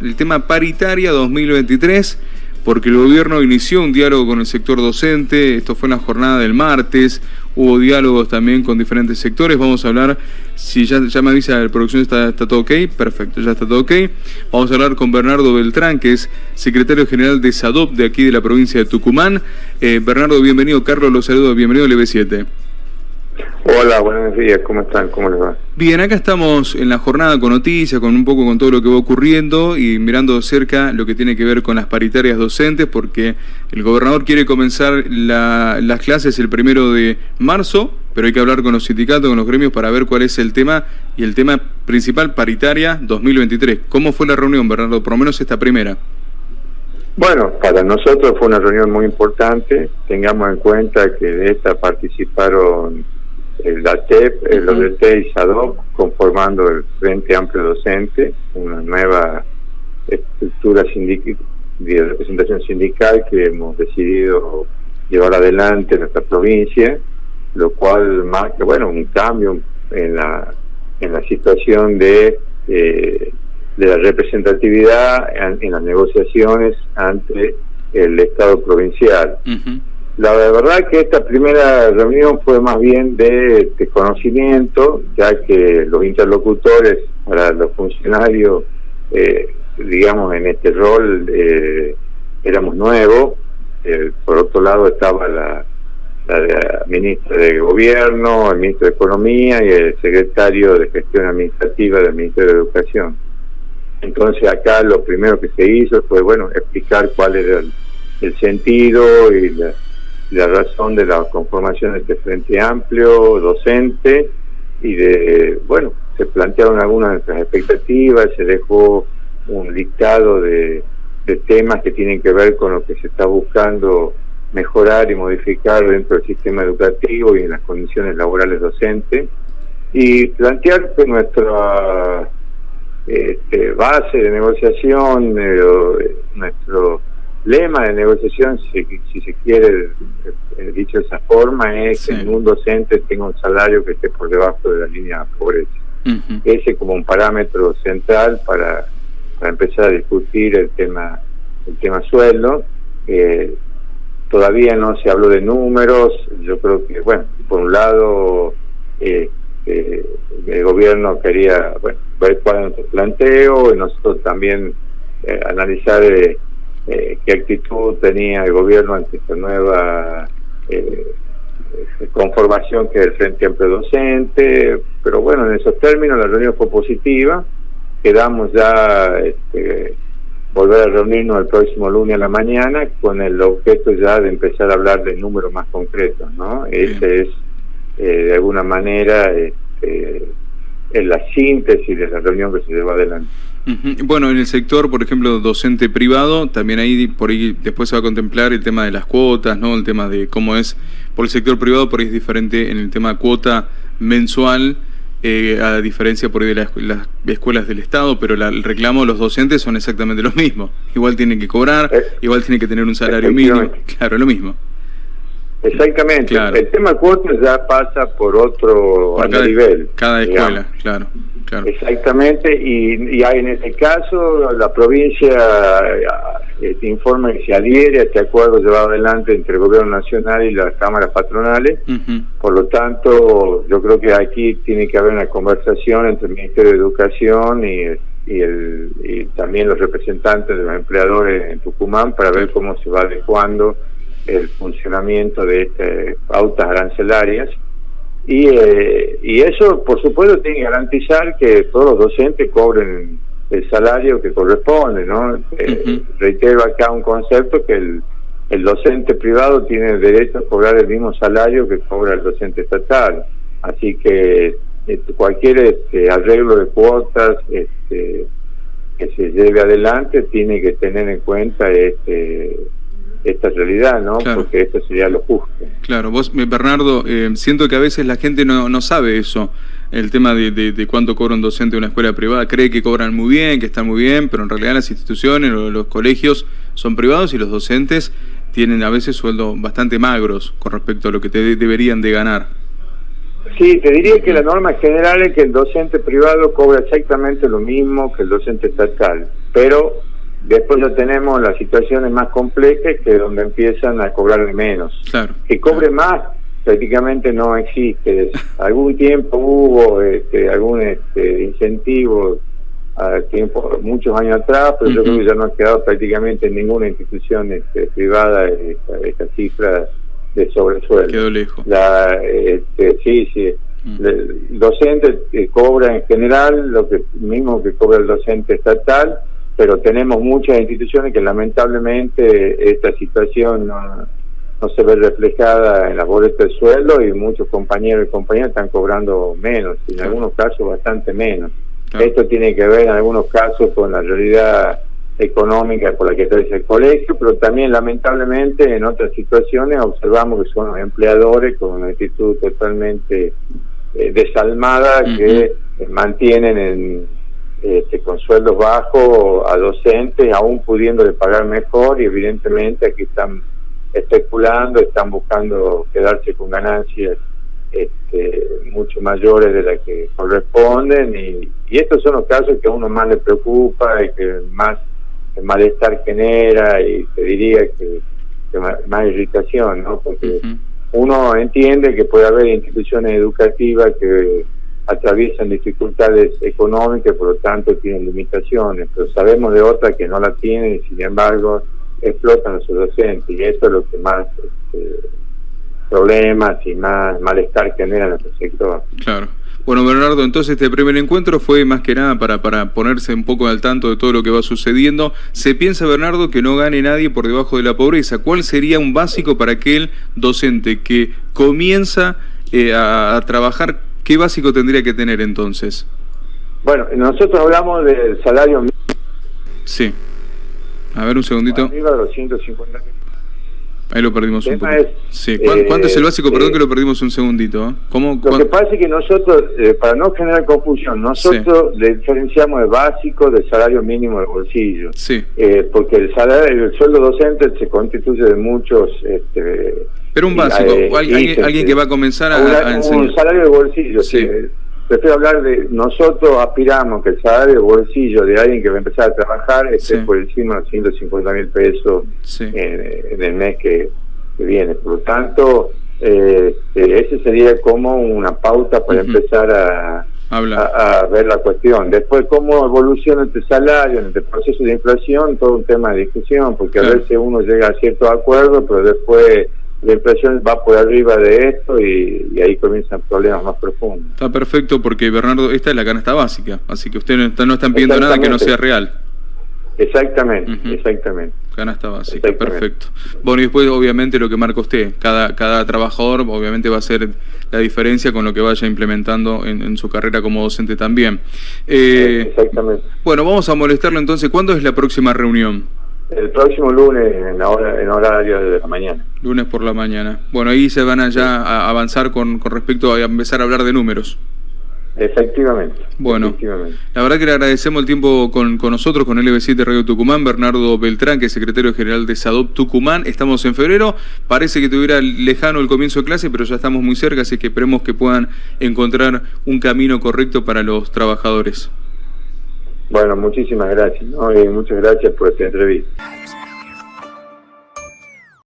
el tema paritaria 2023 porque el gobierno inició un diálogo con el sector docente, esto fue en la jornada del martes, hubo diálogos también con diferentes sectores, vamos a hablar, si ya, ya me avisa la producción está, está todo ok, perfecto, ya está todo ok, vamos a hablar con Bernardo Beltrán, que es secretario general de SADOP de aquí de la provincia de Tucumán. Eh, Bernardo, bienvenido, Carlos, los saludos, bienvenido al EB7. Hola, buenos días, ¿cómo están? ¿Cómo les va? Bien, acá estamos en la jornada con noticias, con un poco con todo lo que va ocurriendo y mirando de cerca lo que tiene que ver con las paritarias docentes, porque el gobernador quiere comenzar las clases el primero de marzo, pero hay que hablar con los sindicatos, con los gremios para ver cuál es el tema y el tema principal paritaria 2023. ¿Cómo fue la reunión, Bernardo? Por lo menos esta primera. Bueno, para nosotros fue una reunión muy importante. Tengamos en cuenta que de esta participaron el DATEP, el ODT y SADOC, conformando el Frente Amplio Docente, una nueva estructura de representación sindical que hemos decidido llevar adelante en nuestra provincia, lo cual marca, bueno, un cambio en la, en la situación de, eh, de la representatividad en, las negociaciones ante el Estado provincial. La verdad que esta primera reunión fue más bien de, conocimiento, ya que los interlocutores para los funcionarios, eh, digamos, en este rol eh, éramos nuevos. Eh, por otro lado estaba la, la, ministra de Gobierno, el ministro de Economía y el secretario de Gestión Administrativa del Ministerio de Educación. Entonces acá lo primero que se hizo fue, bueno, explicar cuál era el sentido y la la razón de la conformación de este Frente Amplio, docente, y de, bueno, se plantearon algunas de nuestras expectativas, se dejó un listado de, temas que tienen que ver con lo que se está buscando mejorar y modificar dentro del sistema educativo y en las condiciones laborales docentes, y plantear que nuestra este, base de negociación, eh, nuestro lema de negociación, si, si se quiere eh, dicho de esa forma, es que un docente tenga un salario que esté por debajo de la línea de pobreza. Ese como un parámetro central para, para empezar a discutir el tema el tema sueldo. Eh, todavía no se habló de números, yo creo que, bueno, por un lado, eh, el gobierno quería bueno, ver cuál era nuestro planteo y nosotros también analizar eh, qué actitud tenía el gobierno ante esta nueva eh, conformación que es el Frente Amplio Docente, pero bueno, en esos términos la reunión fue positiva, quedamos ya este, volver a reunirnos el próximo lunes a la mañana con el objeto ya de empezar a hablar de números más concretos, ¿no? Ese es, eh, de alguna manera, este, la síntesis de la reunión que se llevó adelante. Bueno, en el sector, por ejemplo, docente privado, también ahí por ahí después se va a contemplar el tema de las cuotas, ¿no? El tema de cómo es por el sector privado, por ahí es diferente en el tema cuota mensual, eh, a diferencia por ahí de las, escuelas del Estado, pero el reclamo de los docentes son exactamente los mismos. Igual tienen que cobrar, eh, igual tienen que tener un salario mínimo, claro, lo mismo. Exactamente. El tema cuotas ya pasa por otro nivel. Cada escuela, claro. Exactamente, y, y, en este caso la provincia eh, informa que se adhiere a este acuerdo llevado adelante entre el gobierno nacional y las cámaras patronales, por lo tanto yo creo que aquí tiene que haber una conversación entre el Ministerio de Educación y, y, el, y también los representantes de los empleadores en Tucumán para ver cómo se va adecuando el funcionamiento de estas pautas arancelarias y, eh, y eso, por supuesto, tiene que garantizar que todos los docentes cobren el salario que corresponde, ¿no? Eh, reitero acá un concepto que el, el docente privado tiene derecho a cobrar el mismo salario que cobra el docente estatal. Así que este, cualquier este, arreglo de cuotas este, que se lleve adelante tiene que tener en cuenta este esta realidad, ¿no? Porque esto sería lo justo. Claro, vos, eh, Bernardo, eh, siento que a veces la gente no, no sabe eso, el tema de, de, cuánto cobra un docente de una escuela privada. Cree que cobran muy bien, que están muy bien, pero en realidad las instituciones o los colegios son privados y los docentes tienen a veces sueldos bastante magros con respecto a lo que te deberían de ganar. Sí, te diría que la norma general es que el docente privado cobra exactamente lo mismo que el docente estatal pero después ya tenemos las situaciones más complejas que donde empiezan a cobrar menos. Claro. Que cobre más prácticamente no existe. Algún tiempo hubo este, algún este, incentivo a tiempo, muchos años atrás, pero yo creo que ya no ha quedado prácticamente en ninguna institución este, privada esta, esta, cifra de sobresueldo. Quedó lejos. La, este, sí, sí. Mm. El docente eh, cobra en general lo que mismo que cobra el docente estatal, pero tenemos muchas instituciones que lamentablemente esta situación no, no se ve reflejada en las boletas de sueldo y muchos compañeros y compañeras están cobrando menos, y en algunos casos bastante menos. Esto tiene que ver en algunos casos con la realidad económica por la que crece el colegio, pero también lamentablemente en otras situaciones observamos que son los empleadores con una actitud totalmente eh, desalmada que mantienen en, este, con sueldos bajos a docentes, aún pudiéndole pagar mejor y evidentemente aquí están especulando, están buscando quedarse con ganancias este, mucho mayores de las que corresponden y, estos son los casos que a uno más le preocupa y que más malestar genera y te diría que, más, irritación, ¿no? Porque uno entiende que puede haber instituciones educativas que atraviesan dificultades económicas, por lo tanto tienen limitaciones, pero sabemos de otras que no la tienen y sin embargo explotan a sus docentes y eso es lo que más este, problemas y más malestar genera en nuestro sector. Claro. Bueno, Bernardo, entonces este primer encuentro fue más que nada para, para ponerse un poco al tanto de todo lo que va sucediendo. ¿Se piensa, Bernardo, que no gane nadie por debajo de la pobreza? ¿Cuál sería un básico para aquel docente que comienza eh, a, trabajar? ¿Qué básico tendría que tener entonces? Bueno, nosotros hablamos del salario mínimo. Sí. A ver, un segundito. Arriba de los 150 Ahí lo perdimos un poco. sí. ¿Cuánto, es el básico? Eh, Perdón que lo perdimos un segundito. ¿eh? ¿Cómo, lo que pasa es que nosotros, eh, para no generar confusión, nosotros le diferenciamos el básico del salario mínimo de bolsillo. Sí. porque el salario, el sueldo docente se constituye de muchos... Este, Pero un básico, alguien, alguien, que va a comenzar a, enseñar. Un salario de bolsillo, sí prefiero hablar de nosotros aspiramos que el salario bolsillo de alguien que va a empezar a trabajar esté por encima de 150 mil pesos en, el mes que, viene. Por lo tanto, eh, ese sería como una pauta para empezar a, a, ver la cuestión. Después, cómo evoluciona este salario, en este proceso de inflación, todo un tema de discusión, porque a veces uno llega a cierto acuerdo, pero después la inflación va por arriba de esto y, ahí comienzan problemas más profundos. Está perfecto porque Bernardo, esta es la canasta básica, así que ustedes no, están pidiendo nada que no sea real. Exactamente, exactamente. Canasta básica, perfecto. Bueno, y después obviamente lo que marca usted, cada, cada trabajador obviamente va a ser la diferencia con lo que vaya implementando en, su carrera como docente también. Eh, exactamente. Bueno, vamos a molestarlo entonces, ¿cuándo es la próxima reunión? El próximo lunes en, hora, en horario de la mañana. Lunes por la mañana. Bueno, ahí se van a ya a avanzar con, con respecto a empezar a hablar de números. Efectivamente. Bueno, la verdad que le agradecemos el tiempo con, con nosotros, con LB7 Radio Tucumán, Bernardo Beltrán, que es secretario general de SADOP Tucumán. Estamos en febrero, parece que tuviera lejano el comienzo de clase, pero ya estamos muy cerca, así que esperemos que puedan encontrar un camino correcto para los trabajadores. Bueno, muchísimas gracias, ¿no? y muchas gracias por esta entrevista.